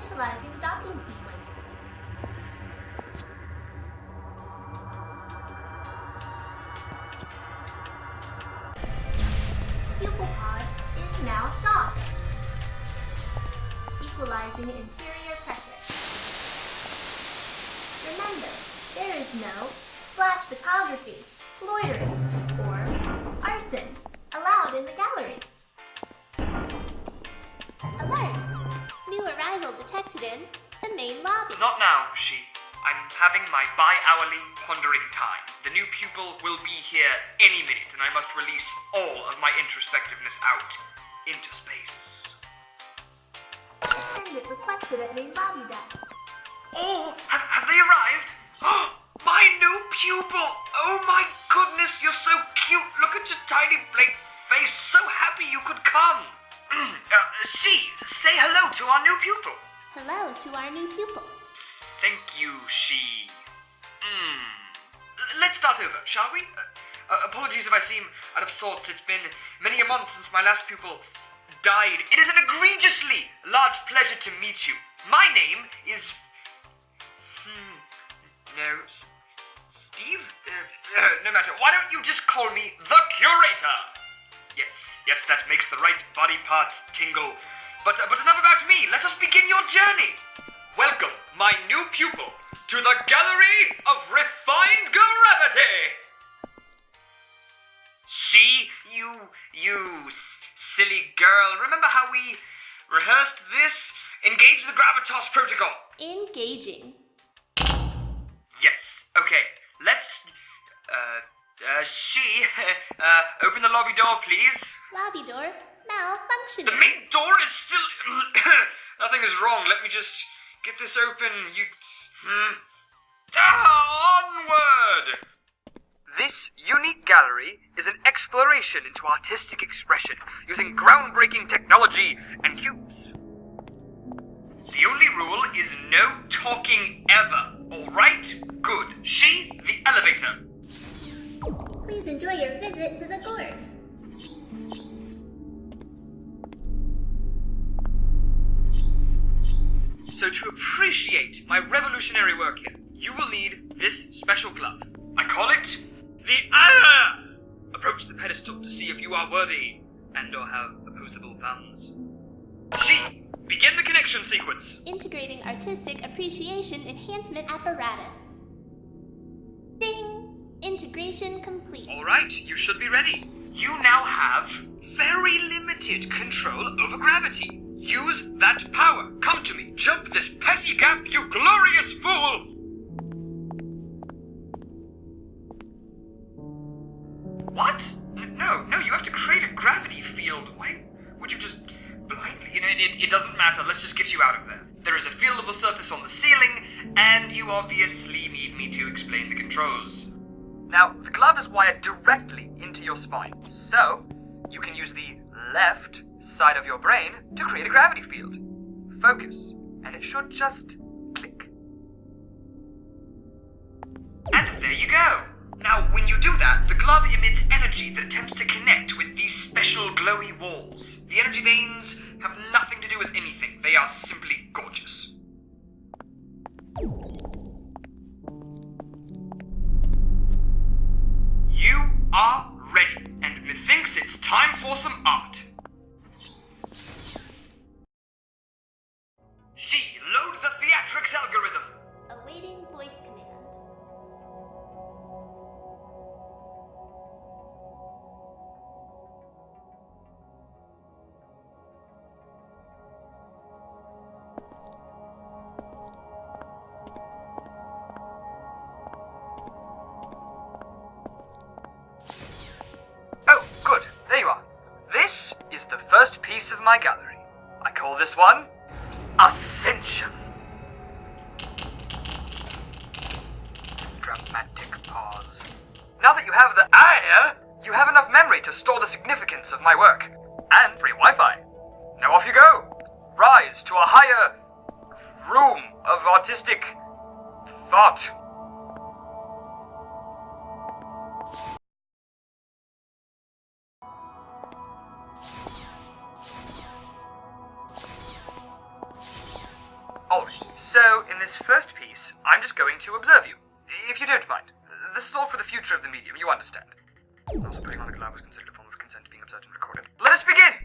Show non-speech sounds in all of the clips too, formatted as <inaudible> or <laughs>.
initializing docking sequence. Pupil pod is now docked. Equalizing interior pressure. Remember, there is no flash photography, loitering, or arson allowed in the gallery. Arrival detected in the main lobby. Not now, she. I'm having my bi-hourly pondering time. The new pupil will be here any minute, and I must release all of my introspectiveness out into space. Attendant requested at main lobby desk. Oh, have, have they arrived? Oh, my new pupil! Oh my goodness, you're so cute! Look at your tiny blank face. So happy you could come. Uh, she, say hello to our new pupil. Hello to our new pupil. Thank you, she. Hmm. Let's start over, shall we? Uh, uh, apologies if I seem out of sorts. It's been many a month since my last pupil died. It is an egregiously large pleasure to meet you. My name is. Hmm. No. S- Steve? Uh, uh, no matter. Why don't you just call me the curator? Yes, yes, that makes the right body parts tingle. But, uh, but enough about me. Let us begin your journey. Welcome, my new pupil, to the Gallery of Refined Gravity. She, you, you s- silly girl. Remember how we rehearsed this? Engage the Gravitas Protocol. Engaging. Yes. Okay. Let's. Uh, uh, she. <laughs> Uh, open the lobby door, please. Lobby door malfunctioning. The main door is still. <coughs> Nothing is wrong. Let me just get this open. You. Hmm. Ah, onward! This unique gallery is an exploration into artistic expression using groundbreaking technology and cubes. The only rule is no talking ever, alright? Good. She, the elevator. Please enjoy your visit to the gorge. So, to appreciate my revolutionary work here, you will need this special glove. I call it the Ah! Approach the pedestal to see if you are worthy and or have opposable thumbs. C. Begin the connection sequence. Integrating artistic appreciation enhancement apparatus. Ding! Integration complete. All right, you should be ready. You now have very limited control over gravity. Use that power. Come to me. Jump this petty gap, you glorious fool! What? No, no, you have to create a gravity field. Why would you just blindly? You know, it, it doesn't matter. Let's just get you out of there. There is a fieldable surface on the ceiling, and you obviously need me to explain the controls. Now, the glove is wired directly into your spine, so you can use the left side of your brain to create a gravity field. Focus, and it should just click. And there you go. Now, when you do that, the glove emits energy that attempts to connect with these special glowy walls. The energy veins have nothing to do with anything, they are simply gorgeous. You are ready, and methinks it's time for some art. My gallery. I call this one Ascension. Dramatic pause. Now that you have the eye, you have enough memory to store the significance of my work. And free Wi Fi. Now off you go. Rise to a higher room of artistic thought. If you don't mind. This is all for the future of the medium, you understand. Also, putting on the glove was considered a form of consent being observed and recorded. Let us begin!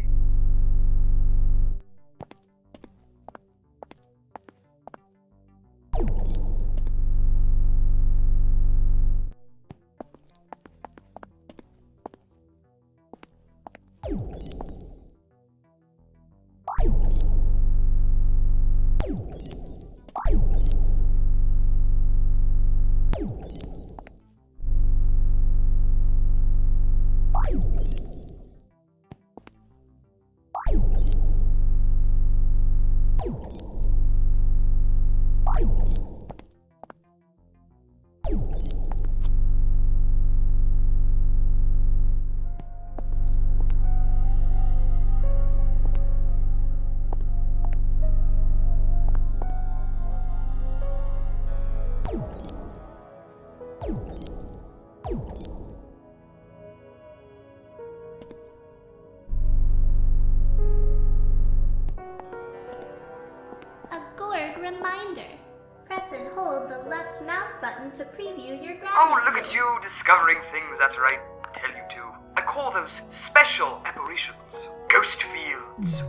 Discovering things after I tell you to. I call those special apparitions. Ghost fields.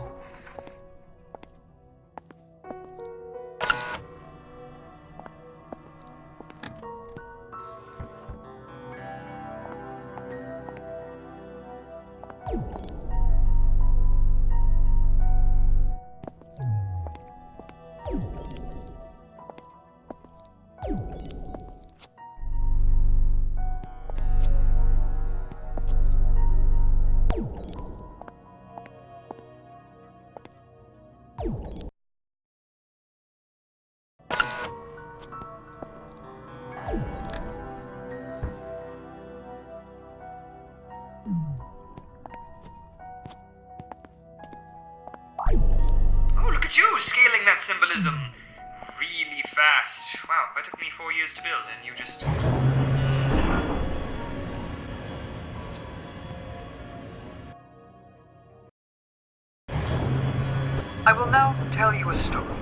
Tell you a story.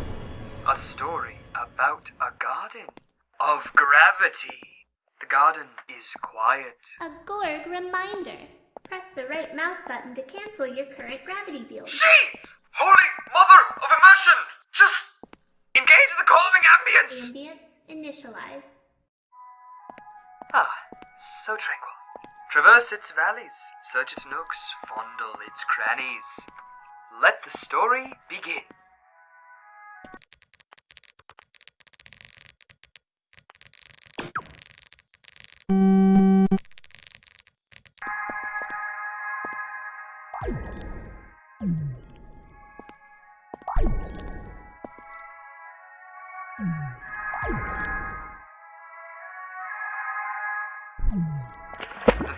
A story about a garden of gravity. The garden is quiet. A Gorg reminder. Press the right mouse button to cancel your current gravity field. She, holy mother of immersion, just engage the calming ambience. Ambience initialized. Ah, so tranquil. Traverse its valleys, search its nooks, fondle its crannies. Let the story begin. The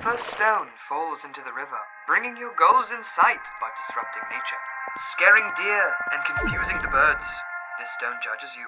first stone falls into the river, bringing your goals in sight by disrupting nature. Scaring deer and confusing the birds. This stone judges you.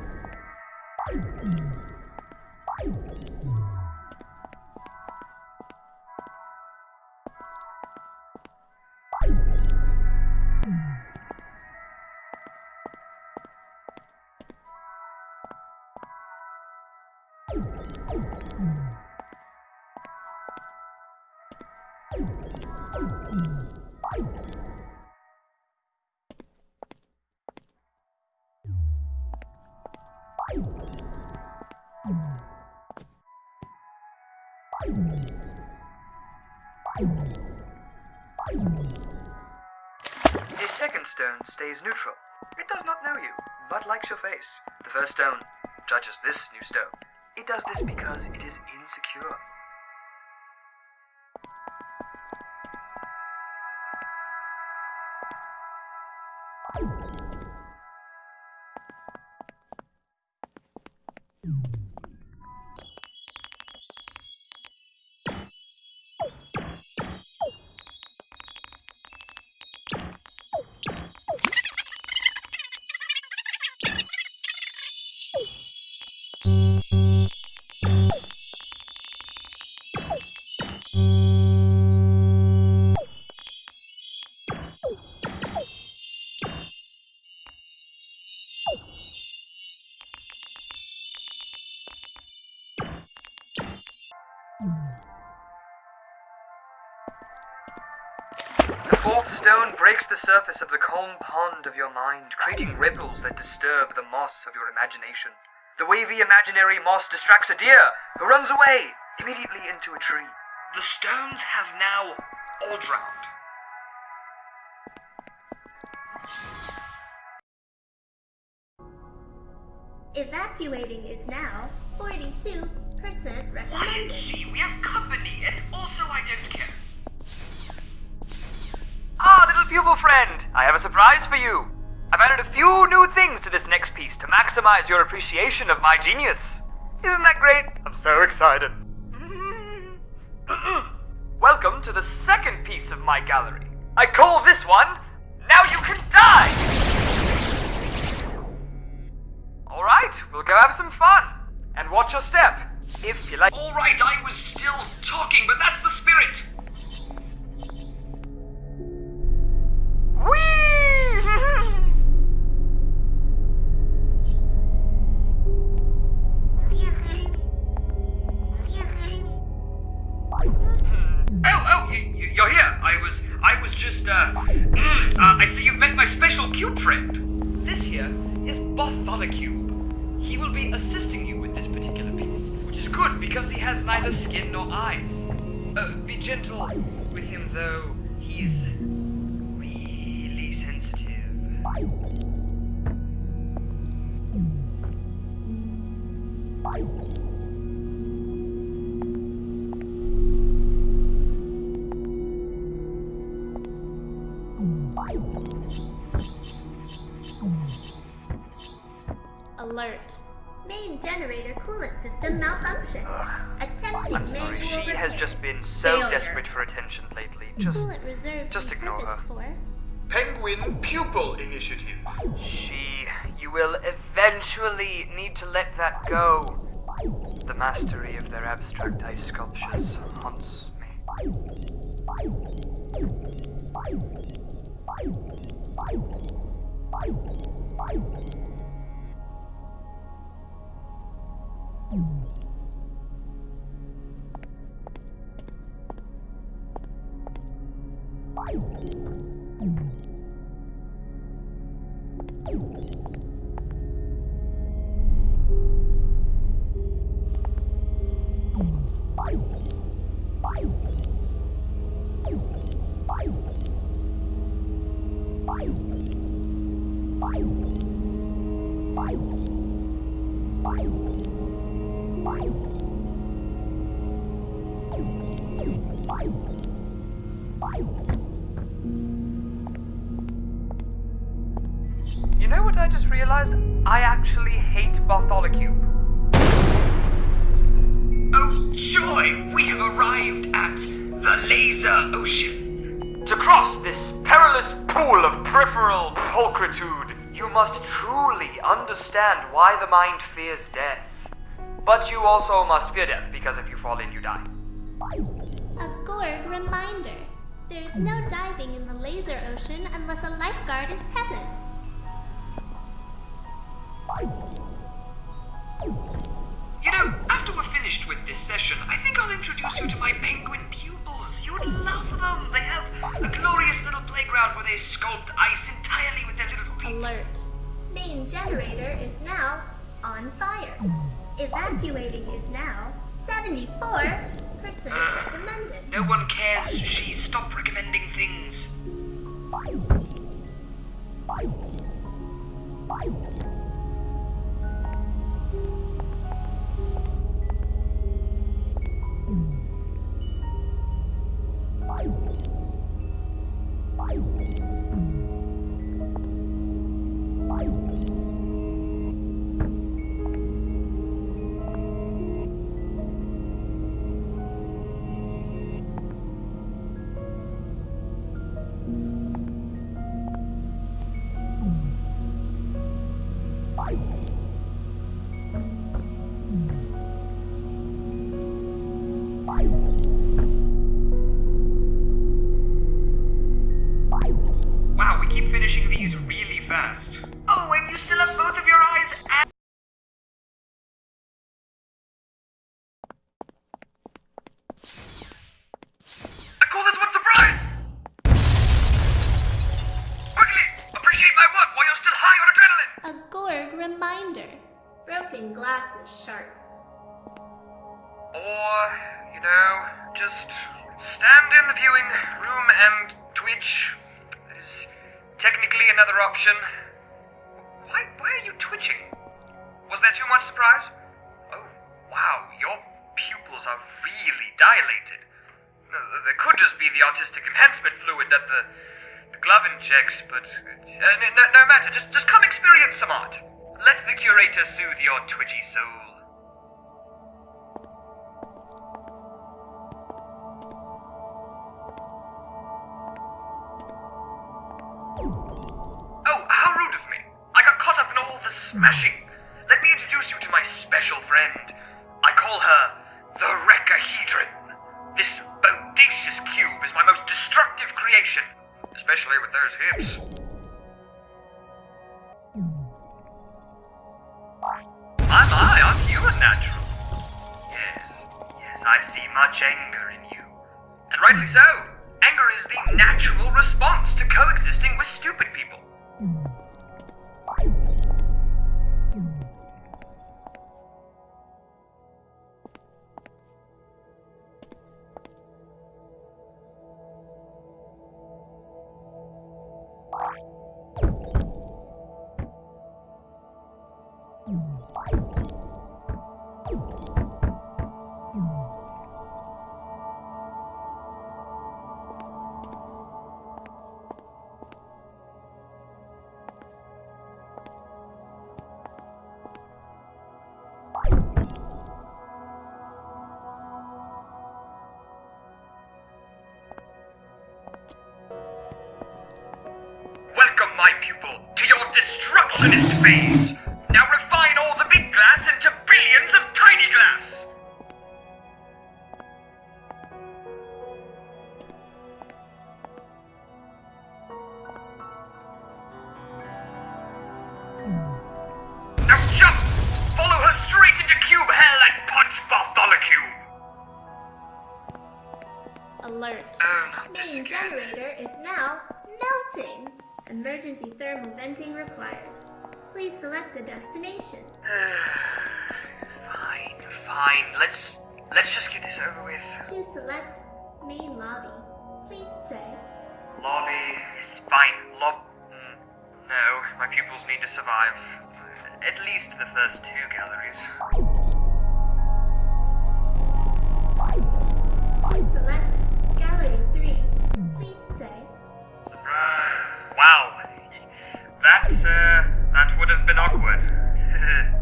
The second stone stays neutral. It does not know you, but likes your face. The first stone judges this new stone. It does this because it is insecure. Breaks the surface of the calm pond of your mind, creating ripples that disturb the moss of your imagination. The wavy imaginary moss distracts a deer, who runs away immediately into a tree. The stones have now all drowned. Evacuating is now 42% Quiet, recommended. see, we have company, and also I don't care. Ah, little pupil friend, I have a surprise for you. I've added a few new things to this next piece to maximize your appreciation of my genius. Isn't that great? I'm so excited. <clears throat> Welcome to the second piece of my gallery. I call this one Now You Can Die! Alright, we'll go have some fun. And watch your step, if you like. Alright, I was still talking, but that's the spirit. Whee! Main generator coolant system malfunction. Attempting I'm sorry, manual she has just been so Failure. desperate for attention lately. Just Coolant reserves just ignore her. repurposed for Penguin Pupil Initiative. She. You will eventually need to let that go. The mastery of their abstract ice sculptures haunts me. You know what I just realized? I actually hate Bartholocube. Arrived at the Laser Ocean. To cross this perilous pool of peripheral pulchritude, you must truly understand why the mind fears death. But you also must fear death, because if you fall in, you die. A Gorg reminder. There's no diving in the laser ocean unless a lifeguard is present. Introduce you to my penguin pupils. You'd love them. They have a glorious little playground where they sculpt ice entirely with their little feet. Alert. Main generator is now on fire. Evacuating is now 74% recommended. No one cares. She stopped recommending things. Broken glass is sharp. Or, you know, just stand in the viewing room and twitch. That is technically another option. Why, why are you twitching? Was there too much surprise? Oh, wow, your pupils are really dilated. Uh, There could just be the autistic enhancement fluid that the, the glove injects, but uh, no, no matter. Just, just come experience some art. Let the curator soothe your twitchy soul. Oh, how rude of me. I got caught up in all the smashing. Let me introduce you to my special friend. I call her the Recahedron. This bodacious cube is my most destructive creation, especially with those hips. Aren't you a natural? Yes, yes, I see much anger in you. And rightly so. Anger is the natural response to coexisting with stupid people. Phase. Now refine all the big glass into billions of tiny glass. Now jump! Follow her straight into cube hell and punch Bartholomew! Alert. Oh, Main generator is now melting. Emergency thermal venting required. Please select a destination. <sighs> fine, fine. Let's let's just get this over with. To select main lobby, please say Lobby is fine. Lob. mm, No, my pupils need to survive. At least the first two galleries. To select gallery 3, please say Surprise! Wow, that uh, that would have been awkward. <laughs>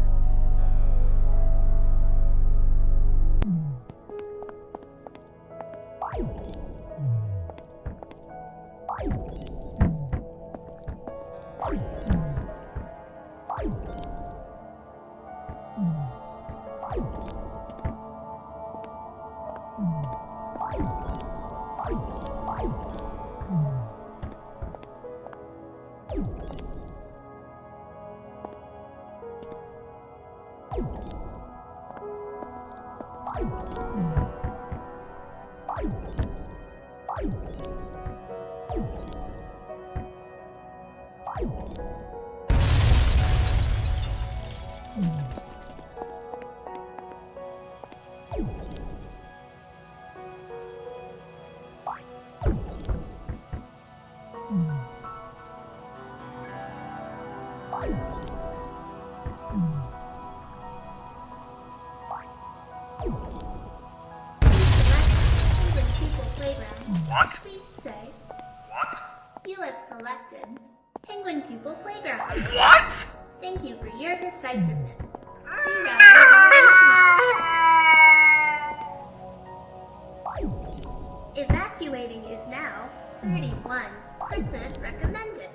What? Please say What? you have selected Penguin Pupil Playground. What? Thank you for your decisiveness. Reroute your evaluation system. Evacuating is now 31% recommended.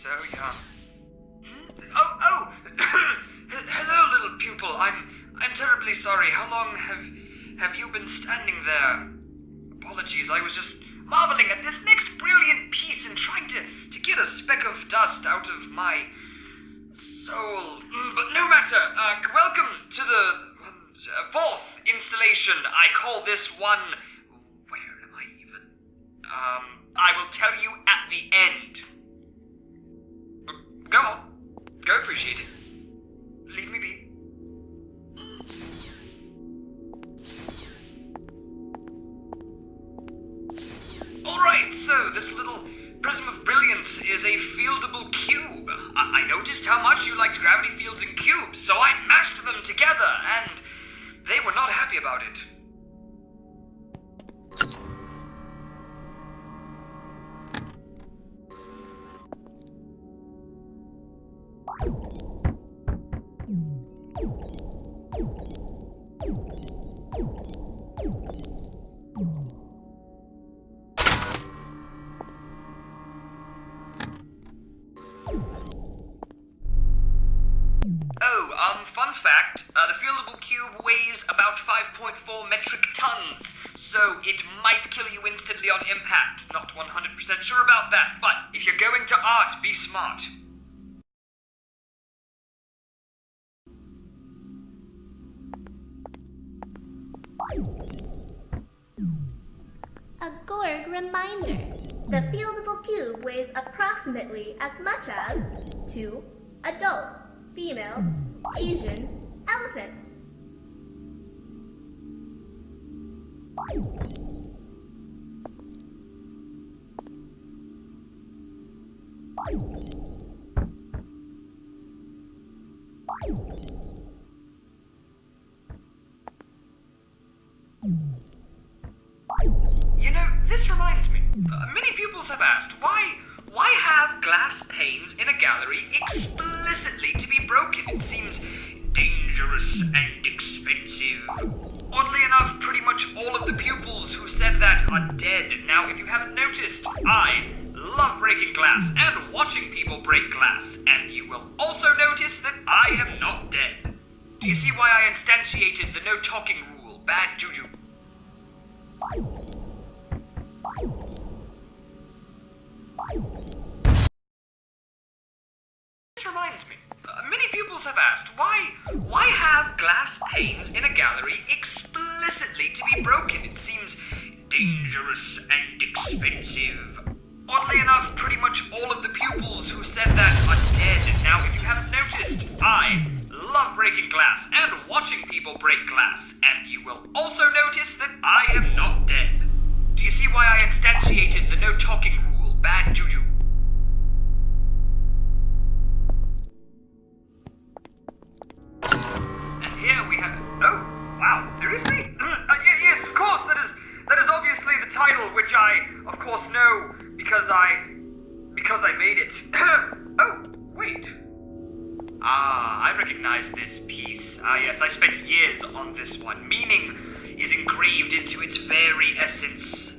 So young. Oh, oh! <coughs> Hello, little pupil. I'm, I'm terribly sorry. How long have, have you been standing there? Apologies. I was just marveling at this next brilliant piece and trying to, to get a speck of dust out of my soul. Mm, But no matter. Uh, welcome to the um, uh, fourth installation. I call this one. Where am I even? Um, I will tell you at the end. Go on. Go appreciate it. Leave me be. Alright, so this little prism of brilliance is a fieldable cube. I, I noticed how much you liked gravity fields and cubes, so I mashed them together, and they were not happy about it. Art, be smart. A Gorg reminder. The fieldable cube weighs approximately as much as two adult, female, Asian elephants. Are dead. Now, if you haven't noticed, I love breaking glass and watching people break glass, and you will also notice that I am not dead. Do you see why I instantiated the no talking rule? Bad juju. This reminds me. Uh, many pupils have asked why why have glass panes in a gallery explicitly to be broken? It seems dangerous and expensive. Oddly enough, pretty much all of the pupils who said that are dead. Now, if you haven't noticed, I love breaking glass and watching people break glass, and you will also notice that I am not dead. Do you see why I instantiated the no talking rule? Bad juju. Recognize this piece. Ah, yes, I spent years on this one. Meaning is engraved into its very essence.